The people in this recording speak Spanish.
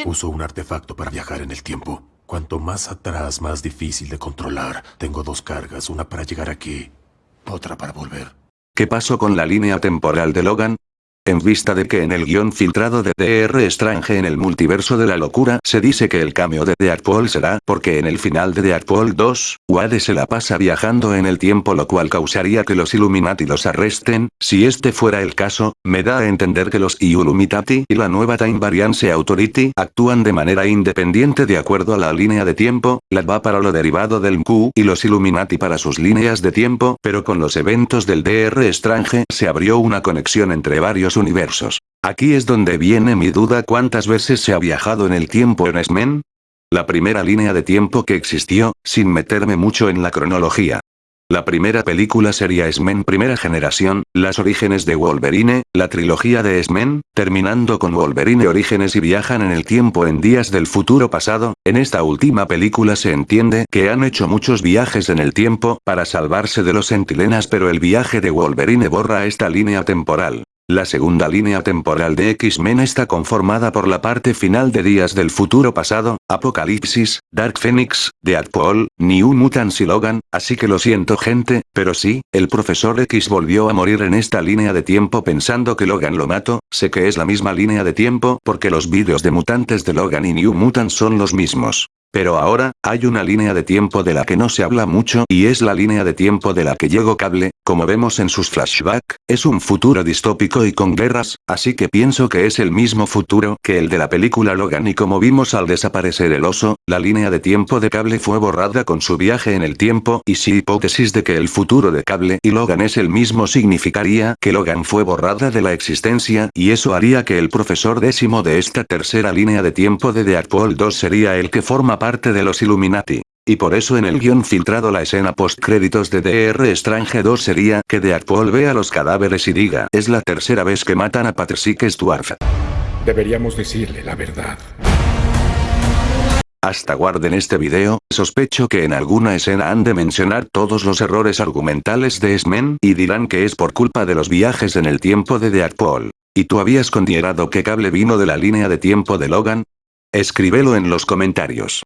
también... Uso un artefacto para viajar en el tiempo. Cuanto más atrás, más difícil de controlar. Tengo dos cargas, una para llegar aquí, otra para volver. ¿Qué pasó con la línea temporal de Logan? En vista de que en el guion filtrado de DR Strange en el multiverso de la locura se dice que el cambio de Deadpool será porque en el final de Deadpool 2, Wade se la pasa viajando en el tiempo lo cual causaría que los Illuminati los arresten, si este fuera el caso, me da a entender que los Illuminati y la nueva Time Variance Authority actúan de manera independiente de acuerdo a la línea de tiempo, la va para lo derivado del Q y los Illuminati para sus líneas de tiempo, pero con los eventos del DR Strange se abrió una conexión entre varios universos. Aquí es donde viene mi duda cuántas veces se ha viajado en el tiempo en X-Men. La primera línea de tiempo que existió, sin meterme mucho en la cronología. La primera película sería X-Men Primera Generación, Las Orígenes de Wolverine, la trilogía de X-Men, terminando con Wolverine Orígenes y viajan en el tiempo en días del futuro pasado, en esta última película se entiende que han hecho muchos viajes en el tiempo para salvarse de los centilenas pero el viaje de Wolverine borra esta línea temporal. La segunda línea temporal de X-Men está conformada por la parte final de Días del Futuro Pasado, Apocalipsis, Dark Phoenix, Deadpool, New Mutants y Logan, así que lo siento gente, pero sí, el Profesor X volvió a morir en esta línea de tiempo pensando que Logan lo mató, sé que es la misma línea de tiempo porque los vídeos de mutantes de Logan y New Mutants son los mismos. Pero ahora, hay una línea de tiempo de la que no se habla mucho y es la línea de tiempo de la que llegó Cable, como vemos en sus flashbacks, es un futuro distópico y con guerras, así que pienso que es el mismo futuro que el de la película Logan y como vimos al desaparecer el oso, la línea de tiempo de Cable fue borrada con su viaje en el tiempo y si hipótesis de que el futuro de Cable y Logan es el mismo significaría que Logan fue borrada de la existencia y eso haría que el profesor décimo de esta tercera línea de tiempo de Deadpool 2 sería el que forma parte de los Illuminati. Y por eso en el guion filtrado la escena post-créditos de DR Strange 2 sería que Deadpool vea los cadáveres y diga es la tercera vez que matan a Patrick Stewart. Deberíamos decirle la verdad. Hasta guarden este video, sospecho que en alguna escena han de mencionar todos los errores argumentales de X-Men y dirán que es por culpa de los viajes en el tiempo de Deadpool. ¿Y tú habías considerado que Cable vino de la línea de tiempo de Logan? Escríbelo en los comentarios.